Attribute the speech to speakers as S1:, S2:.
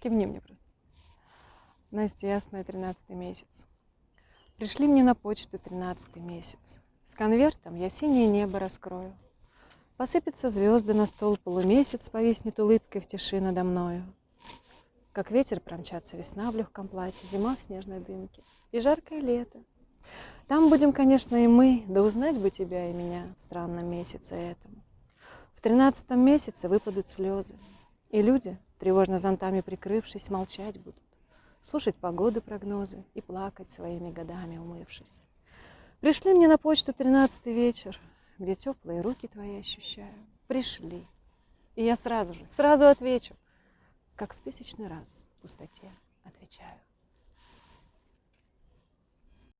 S1: Кивни мне просто. Настя, ясная, тринадцатый месяц. Пришли мне на почту тринадцатый месяц. С конвертом я синее небо раскрою. Посыпятся звезды на стол, полумесяц повиснет улыбкой в тиши надо мною. Как ветер промчаться весна в легком платье, зима в снежной дымке и жаркое лето. Там будем, конечно, и мы, да узнать бы тебя и меня в странном месяце этому. В тринадцатом месяце выпадут слезы, и люди, тревожно зонтами прикрывшись, молчать будут, слушать погоды, прогнозы и плакать своими годами, умывшись. Пришли мне на почту тринадцатый вечер, где теплые руки твои ощущаю. Пришли. И я сразу же, сразу отвечу, как в тысячный раз в пустоте отвечаю.